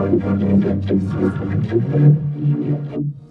I'm going to go to the next one.